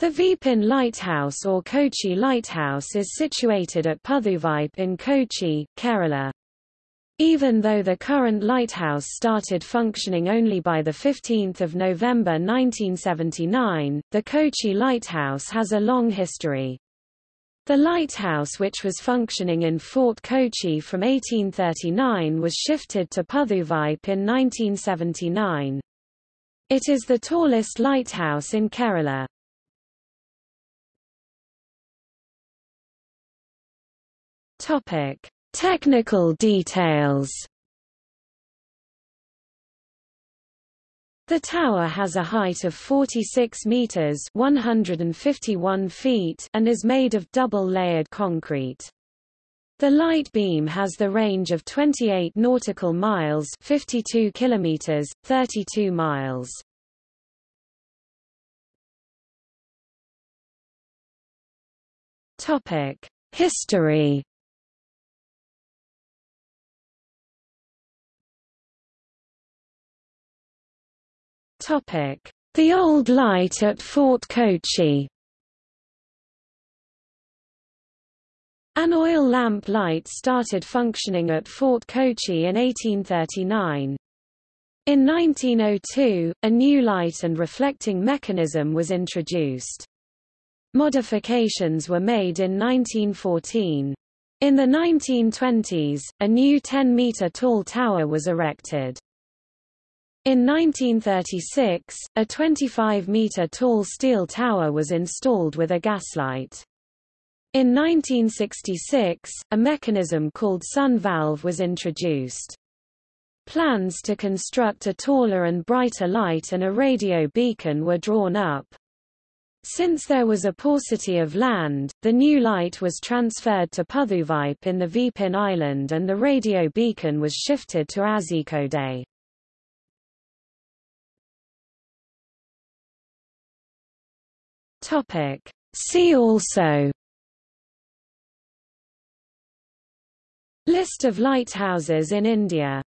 The Vypin Lighthouse or Kochi Lighthouse is situated at Puthuvype in Kochi, Kerala. Even though the current lighthouse started functioning only by 15 November 1979, the Kochi Lighthouse has a long history. The lighthouse which was functioning in Fort Kochi from 1839 was shifted to Puthuvype in 1979. It is the tallest lighthouse in Kerala. Topic: Technical details. The tower has a height of 46 meters (151 feet) and is made of double-layered concrete. The light beam has the range of 28 nautical miles (52 kilometers, 32 miles). Topic: History The Old Light at Fort Kochi An oil lamp light started functioning at Fort Kochi in 1839. In 1902, a new light and reflecting mechanism was introduced. Modifications were made in 1914. In the 1920s, a new 10-meter tall tower was erected. In 1936, a 25-meter tall steel tower was installed with a gaslight. In 1966, a mechanism called sun valve was introduced. Plans to construct a taller and brighter light and a radio beacon were drawn up. Since there was a paucity of land, the new light was transferred to Puthuvype in the Vypin Island and the radio beacon was shifted to Azhikode. Topic. See also List of lighthouses in India